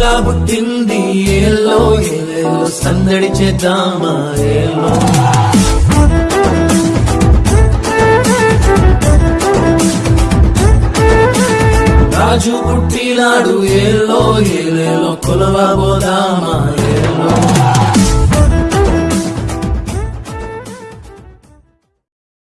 చుక్క ఏలో ఏలో సందడి చేద్దామా ఏలో. రాజు పుట్టినాడు ఏలో ఏలేలో కొలవబోదామా